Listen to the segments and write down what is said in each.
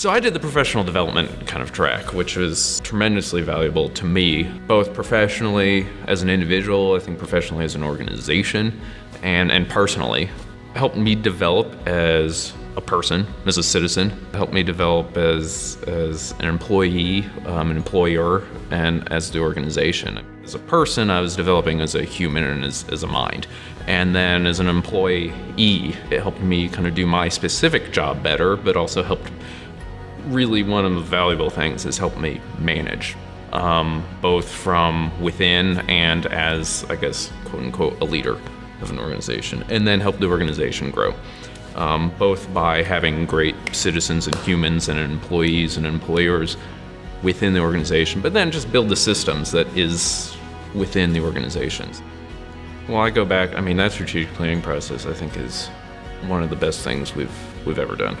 So I did the professional development kind of track, which was tremendously valuable to me, both professionally as an individual, I think professionally as an organization, and, and personally. Helped me develop as a person, as a citizen, helped me develop as, as an employee, um, an employer, and as the organization. As a person, I was developing as a human and as, as a mind. And then as an employee, it helped me kind of do my specific job better, but also helped really one of the valuable things has helped me manage, um, both from within and as, I guess, quote unquote, a leader of an organization, and then help the organization grow. Um, both by having great citizens and humans and employees and employers within the organization, but then just build the systems that is within the organizations. Well, I go back, I mean, that strategic planning process I think is one of the best things we've, we've ever done.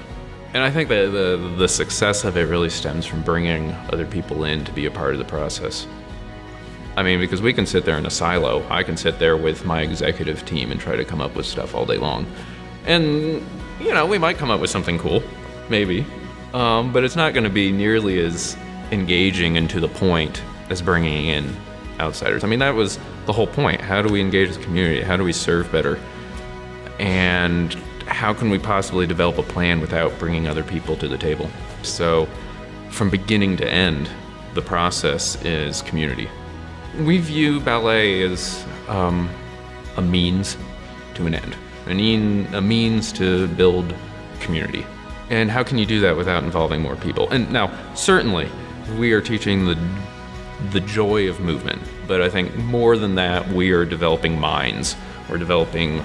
And I think that the, the success of it really stems from bringing other people in to be a part of the process. I mean, because we can sit there in a silo. I can sit there with my executive team and try to come up with stuff all day long. And, you know, we might come up with something cool, maybe. Um, but it's not going to be nearly as engaging and to the point as bringing in outsiders. I mean, that was the whole point. How do we engage the community? How do we serve better? And how can we possibly develop a plan without bringing other people to the table? So from beginning to end, the process is community. We view ballet as um, a means to an end, a, mean, a means to build community. And how can you do that without involving more people? And now, certainly, we are teaching the, the joy of movement, but I think more than that, we are developing minds. We're developing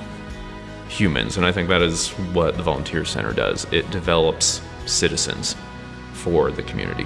humans, and I think that is what the Volunteer Center does. It develops citizens for the community.